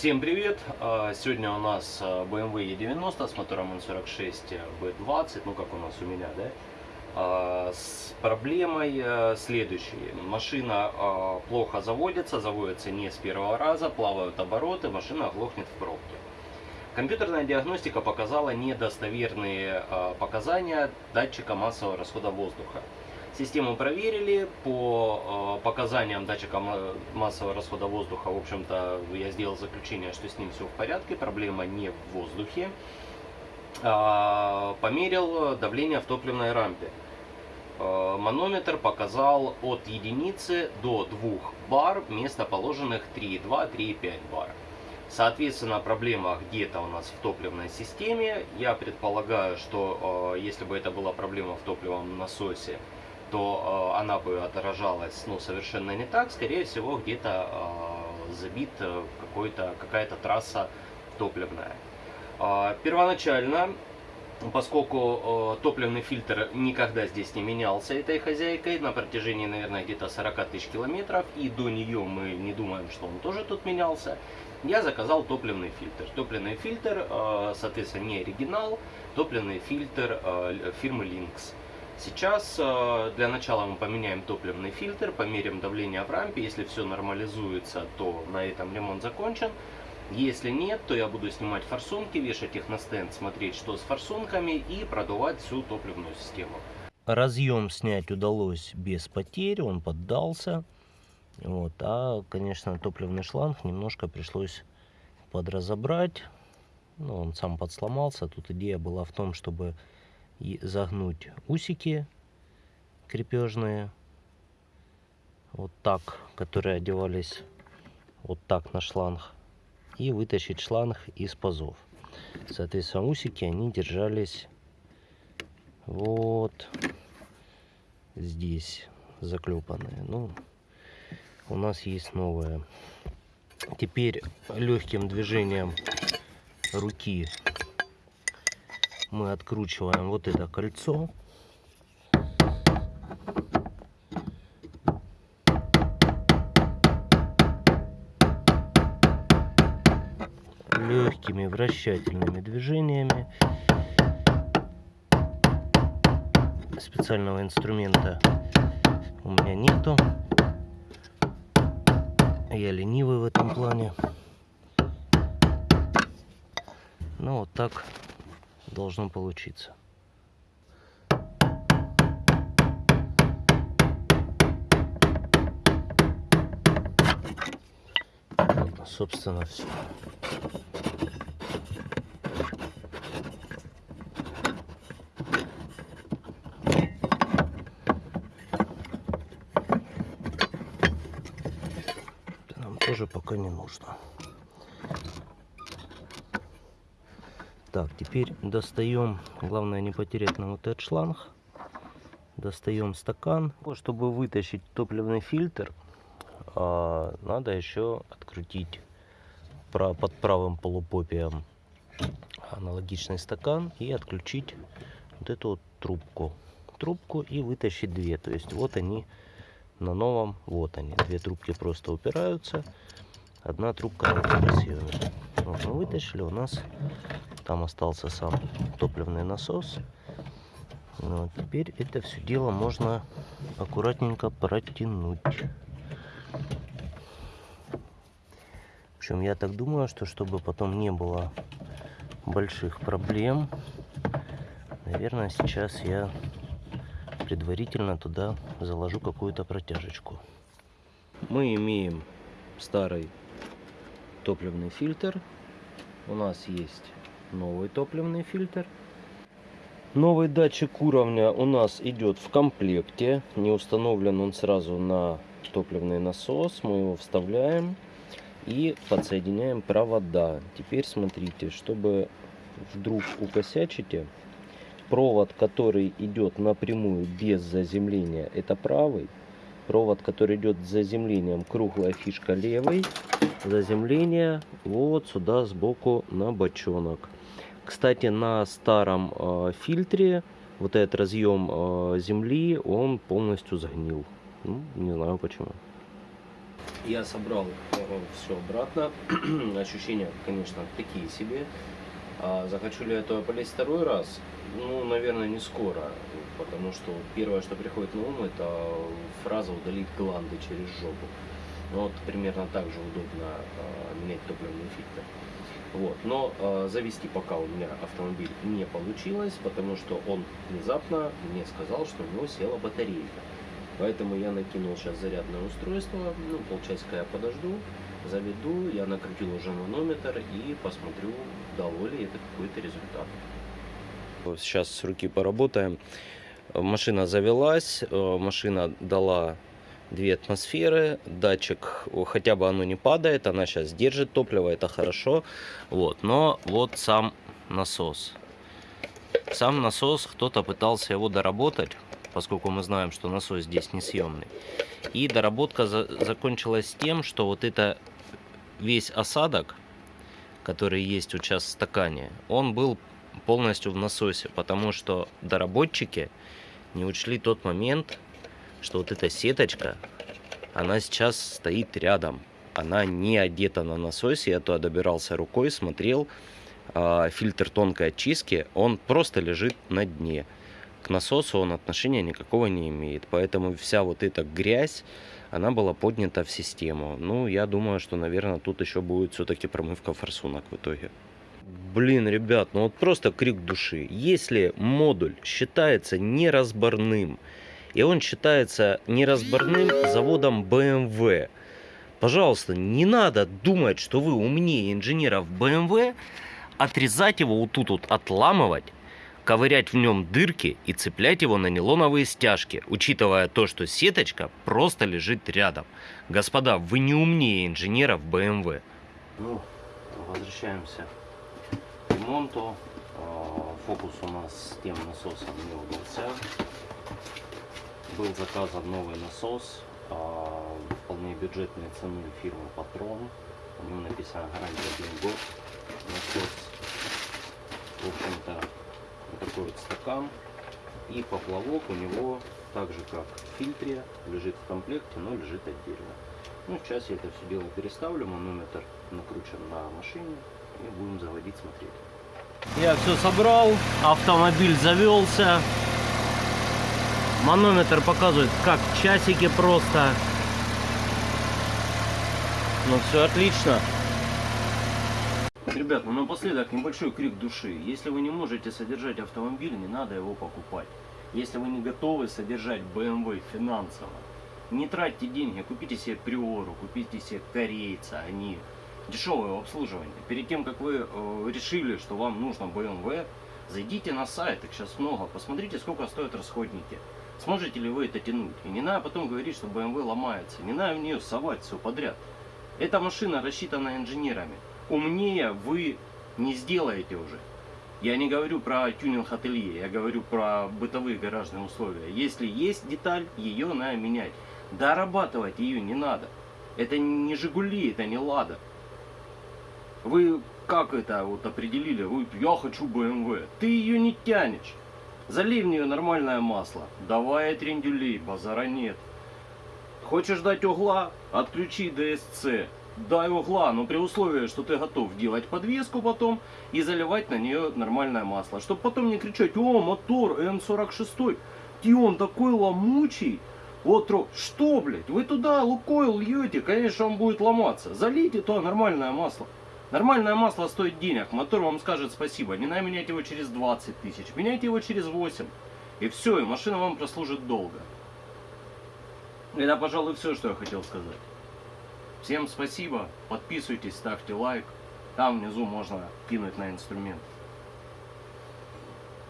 Всем привет! А, Сегодня у нас а, BMW E90 с мотором N46 B20, ну как у нас у меня, да? А, С проблемой а, следующей. Машина плохо заводится, заводится не с первого раза, плавают обороты, машина глохнет в пробке. Компьютерная диагностика показала недостоверные показания датчика массового расхода воздуха. Систему проверили по э, показаниям датчика ма- массового расхода воздуха. В общем-то, я сделал заключение, что с ним все в порядке, проблема не в воздухе. А, померил давление в топливной рампе. Э, манометр показал от единицы до 2 бар вместо положенных 3,2-3,5 бар. Соответственно, проблема где-то у нас в топливной системе. Я предполагаю, что э, если бы это была проблема в топливном насосе, то э, она бы отражалась ну, совершенно не так. Скорее всего, где-то э, забит э, какая-то трасса топливная. Э, первоначально, поскольку топливный фильтр никогда здесь не менялся этой хозяйкой на протяжении, наверное, где-то 40 тысяч километров, и до нее мы не думаем, что он тоже тут менялся, я заказал топливный фильтр. Топливный фильтр, соответственно, не оригинал, топливный фильтр фирмы Lynx. Сейчас э, для начала мы поменяем топливный фильтр, померим давление в рампе. Если все нормализуется, то на этом ремонт закончен. Если нет, то я буду снимать форсунки, вешать их на стенд, смотреть, что с форсунками и продувать всю топливную систему. Разъем снять удалось без потерь, он поддался. Вот, а, конечно, топливный шланг немножко пришлось подразобрать. Ну, он сам подсломался. Тут идея была в том, чтобы и загнуть усики крепежные. Вот так, которые одевались вот так на шланг. И вытащить шланг из пазов. Соответственно, усики, они держались вот здесь заклепанные. Ну, у нас есть новое. Теперь легким движением руки мы откручиваем вот это кольцо. Легкими вращательными движениями. Специального инструмента у меня нету. Я ленивый в этом плане. Ну вот так должно получиться. Вот, собственно, все. Нам тоже пока не нужно. Так, теперь достаем, главное не потерять нам вот этот шланг. Достаем стакан. Чтобы вытащить топливный фильтр, а, надо еще открутить под правым полупопием аналогичный стакан и отключить вот эту вот трубку. Трубку и вытащить две. То есть вот они на новом, вот они. Две трубки просто упираются. Одна трубка на. Вот мы вытащили, у нас там остался сам топливный насос. Ну, а теперь это все дело можно аккуратненько протянуть. Общем, я так думаю, что чтобы потом не было больших проблем, наверное, сейчас я предварительно туда заложу какую-то протяжечку. Мы имеем старый топливный фильтр. У нас есть новый топливный фильтр. Новый датчик уровня у нас идет в комплекте. Не установлен он сразу на топливный насос. Мы его вставляем и подсоединяем провода. Теперь смотрите, чтобы вдруг укосячите, провод, который идет напрямую без заземления, это правый. Провод, который идет с заземлением, круглая фишка левый. Заземление вот сюда сбоку на бочонок. Кстати, на старом э, фильтре вот этот разъем э, земли, он полностью сгнил. Ну, не знаю почему. Я собрал все обратно. Ощущения, конечно, такие себе. А захочу ли я это полезть второй раз? Ну, наверное, не скоро. Потому что первое, что приходит на ум, это фраза удалить гланды через жопу. Ну, вот примерно так же удобно э, менять топливные фильтры. Вот. Но э, завести пока у меня автомобиль не получилось, потому что он внезапно мне сказал, что у него села батарейка. Поэтому я накинул сейчас зарядное устройство, ну, полчасика я подожду, заведу, я накрутил уже манометр и посмотрю, дало ли это какой-то результат. Сейчас с руки поработаем. Машина завелась, э, машина дала 2 атмосферы, датчик, хотя бы оно не падает, она сейчас держит топливо, это хорошо. Вот, но вот сам насос. Сам насос, кто-то пытался его доработать, поскольку мы знаем, что насос здесь несъемный. И доработка за закончилась тем, что вот это весь осадок, который есть сейчас в стакане, он был полностью в насосе, потому что доработчики не учли тот момент, что вот эта сеточка, она сейчас стоит рядом. Она не одета на насосе, я туда добирался рукой, смотрел, а, фильтр тонкой очистки, он просто лежит на дне к насосу он отношения никакого не имеет. Поэтому вся вот эта грязь, она была поднята в систему. Ну, я думаю, что, наверное, тут еще будет все-таки промывка форсунок в итоге. Блин, ребят, ну вот просто крик души. Если модуль считается неразборным, и он считается неразборным заводом BMW, пожалуйста, не надо думать, что вы умнее инженеров BMW, отрезать его вот тут вот, отламывать, ковырять в нем дырки и цеплять его на нейлоновые стяжки, учитывая то, что сеточка просто лежит рядом. Господа, вы не умнее инженеров BMW. Ну, возвращаемся к ремонту. А, фокус у нас с тем насосом не удался. Был заказан новый насос, а, вполне бюджетной цены фирмы Патрон. У него написано гарантия 1 год. Насос, в общем-то, вот такой вот стакан. И поплавок у него, так же как в фильтре, лежит в комплекте, но лежит отдельно. Ну, сейчас я это все дело переставлю, манометр накручен на машине и будем заводить, смотреть. Я все собрал, автомобиль завелся. Манометр показывает как часики просто. Ну все отлично. Ребят, ну напоследок небольшой крик души. Если вы не можете содержать автомобиль, не надо его покупать. Если вы не готовы содержать BMW финансово, не тратьте деньги, купите себе Приору, купите себе корейца, они дешевое обслуживание. Перед тем, как вы э, решили, что вам нужно BMW, зайдите на сайт, их сейчас много, посмотрите, сколько стоят расходники. Сможете ли вы это тянуть? И не надо потом говорить, что BMW ломается. Не надо в нее совать все подряд. Эта машина рассчитана инженерами умнее вы не сделаете уже. Я не говорю про тюнинг ателье, я говорю про бытовые гаражные условия. Если есть деталь, ее надо менять. Дорабатывать ее не надо. Это не Жигули, это не Лада. Вы как это вот определили? Вы, я хочу BMW. Ты ее не тянешь. Залей в нее нормальное масло. Давай трендюлей, базара нет. Хочешь дать угла? Отключи DSC дай угла, но при условии, что ты готов делать подвеску потом и заливать на нее нормальное масло. Чтобы потом не кричать, о, мотор М46, и он такой ломучий. Вот, что, блядь, вы туда лукойл льете, конечно, он будет ломаться. Залейте то нормальное масло. Нормальное масло стоит денег, мотор вам скажет спасибо. Не надо менять его через 20 тысяч, меняйте его через 8. И все, и машина вам прослужит долго. Это, пожалуй, все, что я хотел сказать. Всем спасибо, подписывайтесь, ставьте лайк. Там внизу можно кинуть на инструмент.